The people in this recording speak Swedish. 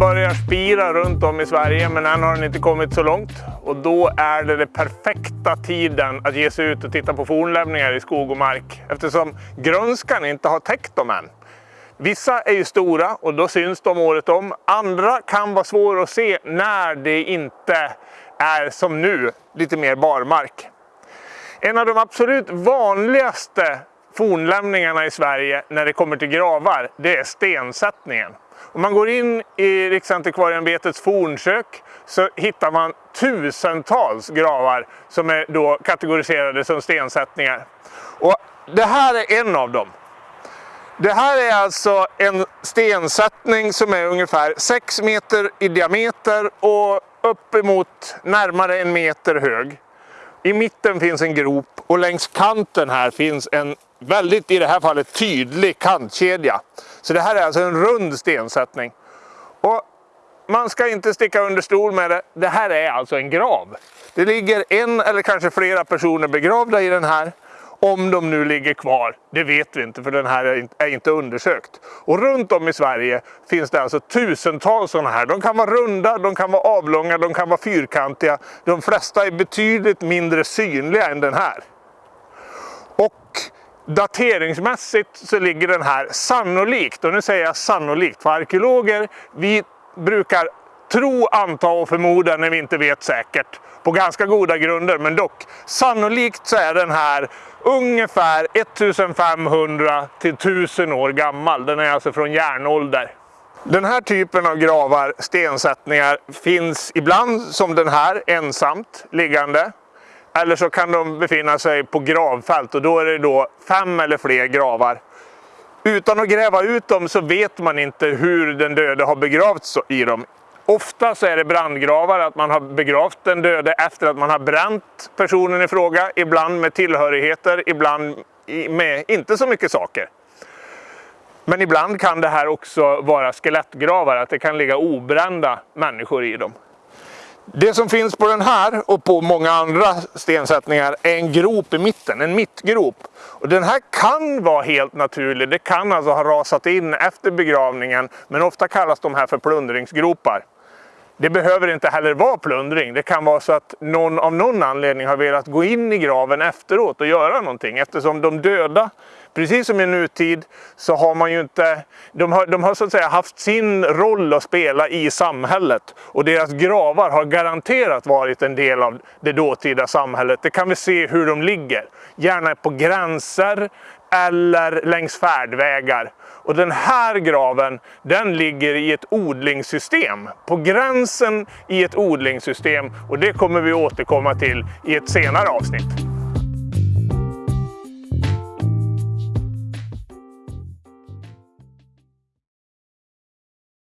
börjar spira runt om i Sverige men än har den inte kommit så långt. Och då är det den perfekta tiden att ge sig ut och titta på fornlämningar i skog och mark eftersom grönskan inte har täckt dem än. Vissa är ju stora och då syns de året om. Andra kan vara svåra att se när det inte är som nu, lite mer barmark. En av de absolut vanligaste fornlämningarna i Sverige när det kommer till gravar, det är stensättningen. Om man går in i Riksantikvarieämbetets fornsök så hittar man tusentals gravar som är då kategoriserade som stensättningar. Och det här är en av dem. Det här är alltså en stensättning som är ungefär 6 meter i diameter och uppemot närmare en meter hög. I mitten finns en grop och längs kanten här finns en väldigt, i det här fallet, tydlig kantkedja. Så det här är alltså en rund stensättning. Och man ska inte sticka under stol med det. Det här är alltså en grav. Det ligger en eller kanske flera personer begravda i den här. Om de nu ligger kvar, det vet vi inte för den här är inte undersökt. Och runt om i Sverige finns det alltså tusentals sådana här. De kan vara runda, de kan vara avlånga, de kan vara fyrkantiga. De flesta är betydligt mindre synliga än den här. Dateringsmässigt så ligger den här sannolikt, och nu säger jag sannolikt, för arkeologer, vi brukar tro, anta och förmoda när vi inte vet säkert. På ganska goda grunder, men dock. Sannolikt så är den här ungefär 1500 till 1000 år gammal. Den är alltså från järnålder. Den här typen av gravar, stensättningar, finns ibland som den här ensamt liggande. Eller så kan de befinna sig på gravfält och då är det då fem eller fler gravar. Utan att gräva ut dem så vet man inte hur den döde har begravts i dem. Ofta så är det brandgravar, att man har begravt den döde efter att man har bränt personen i fråga. Ibland med tillhörigheter, ibland med inte så mycket saker. Men ibland kan det här också vara skelettgravar, att det kan ligga obrända människor i dem. Det som finns på den här och på många andra stensättningar är en grop i mitten, en mittgrop. Och den här kan vara helt naturlig, det kan alltså ha rasat in efter begravningen, men ofta kallas de här för plundringsgropar. Det behöver inte heller vara plundring. Det kan vara så att någon av någon anledning har velat gå in i graven efteråt och göra någonting. Eftersom de döda, precis som i nutid, så har man ju inte... De har, de har så att säga haft sin roll att spela i samhället. Och deras gravar har garanterat varit en del av det dåtida samhället. Det kan vi se hur de ligger. Gärna på gränser eller längs färdvägar. Och den här graven, den ligger i ett odlingssystem. På gränsen i ett odlingssystem. Och det kommer vi återkomma till i ett senare avsnitt.